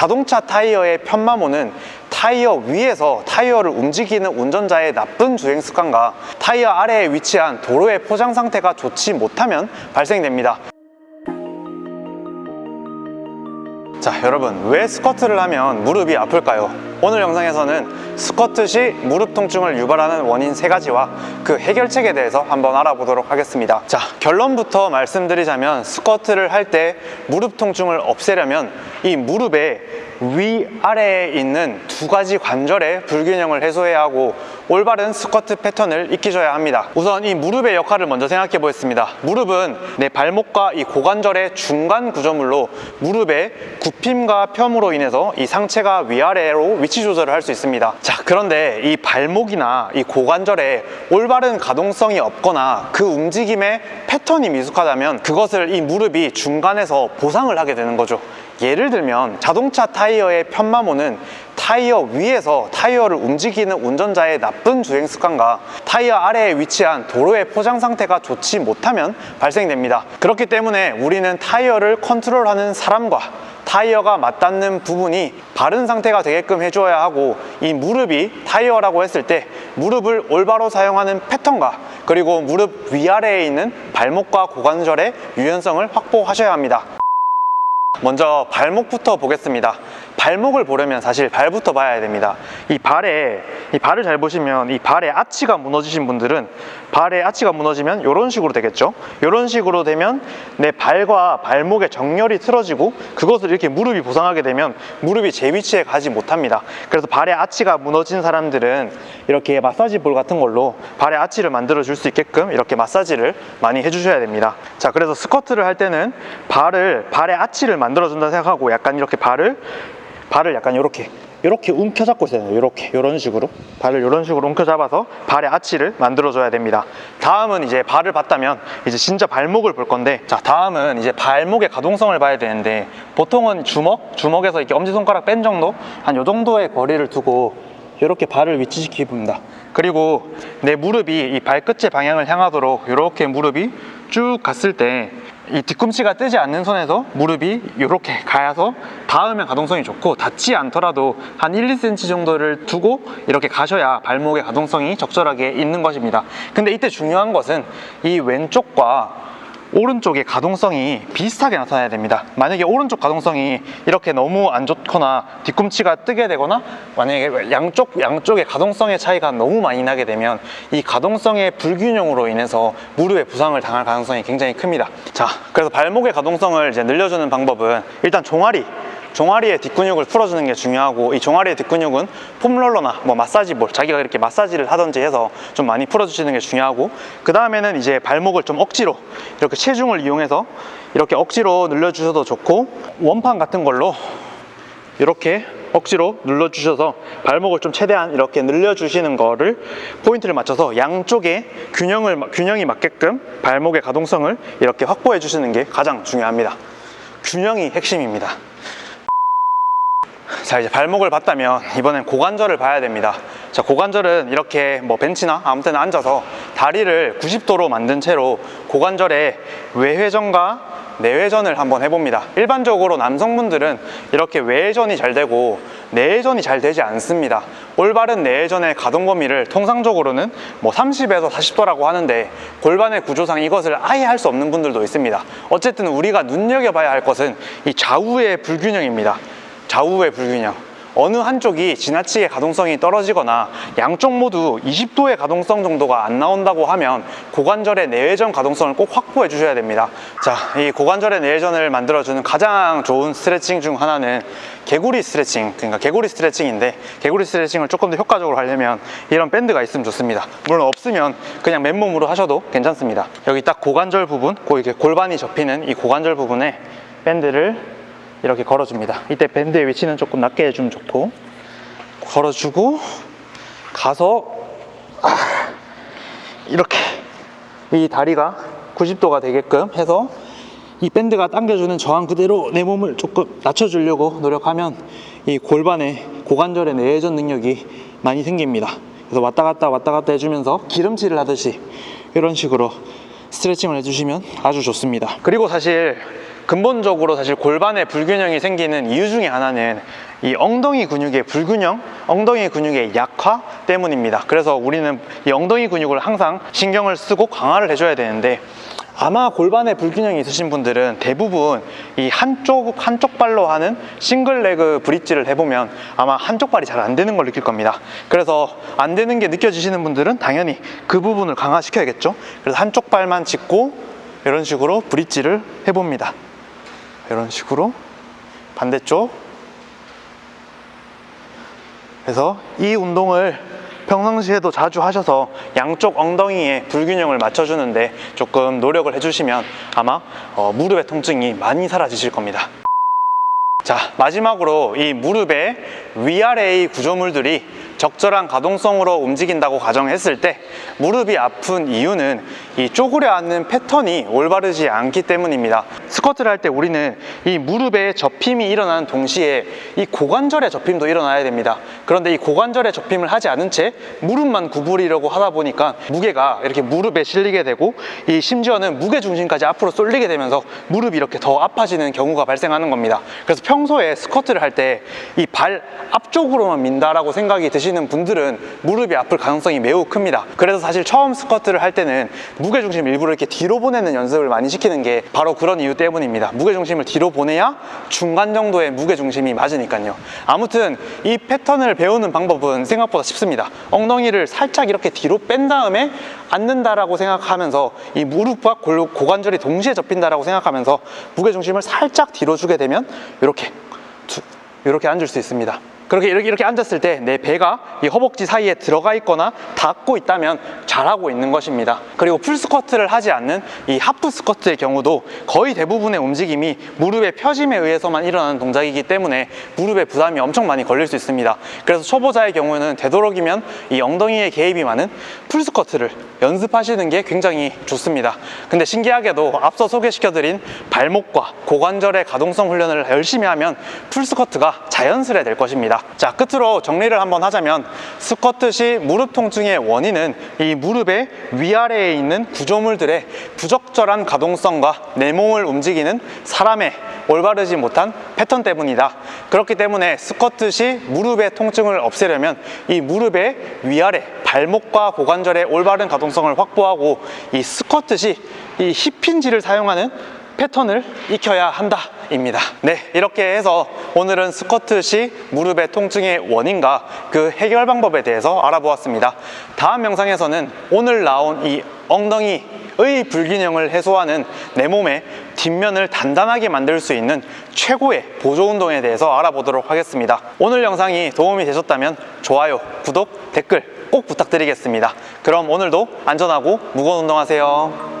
자동차 타이어의 편마모는 타이어 위에서 타이어를 움직이는 운전자의 나쁜 주행 습관과 타이어 아래에 위치한 도로의 포장 상태가 좋지 못하면 발생됩니다. 자 여러분 왜 스쿼트를 하면 무릎이 아플까요? 오늘 영상에서는 스쿼트 시 무릎 통증을 유발하는 원인 세 가지와 그 해결책에 대해서 한번 알아보도록 하겠습니다 자 결론부터 말씀드리자면 스쿼트를 할 때 무릎 통증을 없애려면 이 무릎의 위아래에 있는 두 가지 관절의 불균형을 해소해야 하고 올바른 스쿼트 패턴을 익히셔야 합니다. 우선 이 무릎의 역할을 먼저 생각해 보겠습니다. 무릎은 내 발목과 이 고관절의 중간 구조물로 무릎의 굽힘과 펴므로 인해서 이 상체가 위아래로 위치 조절을 할 수 있습니다. 자 그런데 이 발목이나 이 고관절에 올바른 가동성이 없거나 그 움직임의 패턴이 미숙하다면 그것을 이 무릎이 중간에서 보상을 하게 되는 거죠. 예를 들면 자동차 타이어의 편마모는 타이어 위에서 타이어를 움직이는 운전자의 나쁜 주행 습관과 타이어 아래에 위치한 도로의 포장 상태가 좋지 못하면 발생됩니다. 그렇기 때문에 우리는 타이어를 컨트롤하는 사람과 타이어가 맞닿는 부분이 바른 상태가 되게끔 해줘야 하고 이 무릎이 타이어라고 했을 때 무릎을 올바로 사용하는 패턴과 그리고 무릎 위아래에 있는 발목과 고관절의 유연성을 확보하셔야 합니다. 먼저 발목부터 보겠습니다 발목을 보려면 사실 발부터 봐야 됩니다. 이 발에 이 발을 잘 보시면 이 발에 아치가 무너지신 분들은 발에 아치가 무너지면 이런 식으로 되겠죠? 이런 식으로 되면 내 발과 발목의 정렬이 틀어지고 그것을 이렇게 무릎이 보상하게 되면 무릎이 제 위치에 가지 못합니다. 그래서 발에 아치가 무너진 사람들은 이렇게 마사지 볼 같은 걸로 발에 아치를 만들어 줄 수 있게끔 이렇게 마사지를 많이 해주셔야 됩니다. 자 그래서 스쿼트를 할 때는 발을 발에 아치를 만들어 준다 생각하고 약간 이렇게 발을 발을 약간 이렇게 이렇게 움켜잡고 있어야 돼요. 이렇게 이런 식으로. 발을 이런 식으로 움켜잡아서 발의 아치를 만들어 줘야 됩니다. 다음은 이제 발을 봤다면 이제 진짜 발목을 볼 건데 자 다음은 이제 발목의 가동성을 봐야 되는데 보통은 주먹 주먹에서 이렇게 엄지손가락 뺀 정도? 한 요 정도의 거리를 두고 이렇게 발을 위치시키게 봅니다. 그리고 내 무릎이 이 발끝의 방향을 향하도록 이렇게 무릎이 쭉 갔을 때 이 뒤꿈치가 뜨지 않는 선에서 무릎이 이렇게 가야서 닿으면 가동성이 좋고 닿지 않더라도 한 1, 2cm 정도를 두고 이렇게 가셔야 발목의 가동성이 적절하게 있는 것입니다. 근데 이때 중요한 것은 이 왼쪽과 오른쪽의 가동성이 비슷하게 나타나야 됩니다. 만약에 오른쪽 가동성이 이렇게 너무 안 좋거나 뒤꿈치가 뜨게 되거나 만약에 양쪽, 양쪽의 가동성의 차이가 너무 많이 나게 되면 이 가동성의 불균형으로 인해서 무릎에 부상을 당할 가능성이 굉장히 큽니다. 자 그래서 발목의 가동성을 이제 늘려주는 방법은 일단 종아리 종아리의 뒷근육을 풀어주는 게 중요하고 이 종아리의 뒷근육은 폼롤러나 뭐 마사지볼 자기가 이렇게 마사지를 하든지 해서 좀 많이 풀어주시는 게 중요하고 그 다음에는 이제 발목을 좀 억지로 이렇게 체중을 이용해서 이렇게 억지로 늘려주셔도 좋고 원판 같은 걸로 이렇게 억지로 눌러주셔서 발목을 좀 최대한 이렇게 늘려주시는 거를 포인트를 맞춰서 양쪽에 균형을, 균형이 맞게끔 발목의 가동성을 이렇게 확보해 주시는 게 가장 중요합니다. 균형이 핵심입니다 자 이제 발목을 봤다면 이번엔 고관절을 봐야 됩니다. 자 고관절은 이렇게 뭐 벤치나 아무 때나 앉아서 다리를 90도로 만든 채로 고관절의 외회전과 내회전을 한번 해봅니다. 일반적으로 남성분들은 이렇게 외회전이 잘 되고 내회전이 잘 되지 않습니다. 올바른 내회전의 가동 범위를 통상적으로는 뭐 30에서 40도라고 하는데 골반의 구조상 이것을 아예 할 수 없는 분들도 있습니다. 어쨌든 우리가 눈여겨봐야 할 것은 이 좌우의 불균형입니다 좌우의 불균형. 어느 한쪽이 지나치게 가동성이 떨어지거나 양쪽 모두 20도의 가동성 정도가 안 나온다고 하면 고관절의 내외전 가동성을 꼭 확보해 주셔야 됩니다. 자, 이 고관절의 내외전을 만들어주는 가장 좋은 스트레칭 중 하나는 개구리 스트레칭 그러니까 개구리 스트레칭인데 개구리 스트레칭을 조금 더 효과적으로 하려면 이런 밴드가 있으면 좋습니다. 물론 없으면 그냥 맨몸으로 하셔도 괜찮습니다. 여기 딱 고관절 부분 이렇게 골반이 접히는 이 고관절 부분에 밴드를 이렇게 걸어줍니다. 이때 밴드의 위치는 조금 낮게 해주면 좋고. 걸어주고 가서 아, 이렇게 이 다리가 90도가 되게끔 해서 이 밴드가 당겨주는 저항 그대로 내 몸을 조금 낮춰주려고 노력하면 이 골반의 고관절의 내회전 능력이 많이 생깁니다. 그래서 왔다 갔다 왔다 갔다 해주면서 기름칠을 하듯이 이런 식으로 스트레칭을 해주시면 아주 좋습니다. 그리고 사실 근본적으로 사실 골반에 불균형이 생기는 이유 중에 하나는 이 엉덩이 근육의 불균형, 엉덩이 근육의 약화 때문입니다. 그래서 우리는 이 엉덩이 근육을 항상 신경을 쓰고 강화를 해줘야 되는데 아마 골반에 불균형이 있으신 분들은 대부분 이 한쪽 한쪽 발로 하는 싱글 레그 브릿지를 해보면 아마 한쪽 발이 잘 안 되는 걸 느낄 겁니다. 그래서 안 되는 게 느껴지시는 분들은 당연히 그 부분을 강화시켜야겠죠. 그래서 한쪽 발만 짚고 이런 식으로 브릿지를 해봅니다. 이런 식으로 반대쪽. 그래서 이 운동을 평상시에도 자주 하셔서 양쪽 엉덩이에 불균형을 맞춰주는데 조금 노력을 해주시면 아마 어, 무릎의 통증이 많이 사라지실 겁니다. 자 마지막으로 이 무릎의 위아래의 구조물들이 적절한 가동성으로 움직인다고 가정했을 때 무릎이 아픈 이유는 이 쪼그려 앉는 패턴이 올바르지 않기 때문입니다. 스쿼트를 할 때 우리는 이 무릎에 접힘이 일어나는 동시에 이 고관절의 접힘도 일어나야 됩니다. 그런데 이 고관절의 접힘을 하지 않은 채 무릎만 구부리려고 하다 보니까 무게가 이렇게 무릎에 실리게 되고 이 심지어는 무게 중심까지 앞으로 쏠리게 되면서 무릎이 이렇게 더 아파지는 경우가 발생하는 겁니다. 그래서 평소에 스쿼트를 할 때 이 발 앞쪽으로만 민다라고 생각이 드시 는 분들은 무릎이 아플 가능성이 매우 큽니다. 그래서 사실 처음 스쿼트를 할 때는 무게중심 일부러 이렇게 뒤로 보내는 연습을 많이 시키는 게 바로 그런 이유 때문입니다. 무게중심을 뒤로 보내야 중간 정도의 무게중심이 맞으니까요. 아무튼 이 패턴을 배우는 방법은 생각보다 쉽습니다. 엉덩이를 살짝 이렇게 뒤로 뺀 다음에 앉는다라고 생각하면서 이 무릎과 골- 고관절이 동시에 접힌다라고 생각하면서 무게중심을 살짝 뒤로 주게 되면 이렇게 두- 이렇게 앉을 수 있습니다. 그렇게 이렇게, 이렇게 앉았을 때 내 배가 이 허벅지 사이에 들어가 있거나 닿고 있다면 잘하고 있는 것입니다. 그리고 풀스쿼트를 하지 않는 이 하프 스쿼트의 경우도 거의 대부분의 움직임이 무릎의 펴짐에 의해서만 일어나는 동작이기 때문에 무릎에 부담이 엄청 많이 걸릴 수 있습니다. 그래서 초보자의 경우에는 되도록이면 이 엉덩이에 개입이 많은 풀스쿼트를 연습하시는 게 굉장히 좋습니다. 근데 신기하게도 앞서 소개시켜드린 발목과 고관절의 가동성 훈련을 열심히 하면 풀스쿼트가 자연스레 될 것입 자, 끝으로 정리를 한번 하자면 스쿼트 시 무릎 통증의 원인은 이 무릎의 위아래에 있는 구조물들의 부적절한 가동성과 내 몸을 움직이는 사람의 올바르지 못한 패턴 때문이다. 그렇기 때문에 스쿼트 시 무릎의 통증을 없애려면 이 무릎의 위아래, 발목과 고관절의 올바른 가동성을 확보하고 이 스쿼트 시이 힙힌지를 사용하는 패턴을 익혀야 한다 입니다. 네, 이렇게 해서 오늘은 스쿼트 시 무릎의 통증의 원인과 그 해결 방법에 대해서 알아보았습니다. 다음 영상에서는 오늘 나온 이 엉덩이의 불균형을 해소하는 내 몸의 뒷면을 단단하게 만들 수 있는 최고의 보조 운동에 대해서 알아보도록 하겠습니다. 오늘 영상이 도움이 되셨다면 좋아요, 구독, 댓글 꼭 부탁드리겠습니다. 그럼 오늘도 안전하고 무거운 운동하세요.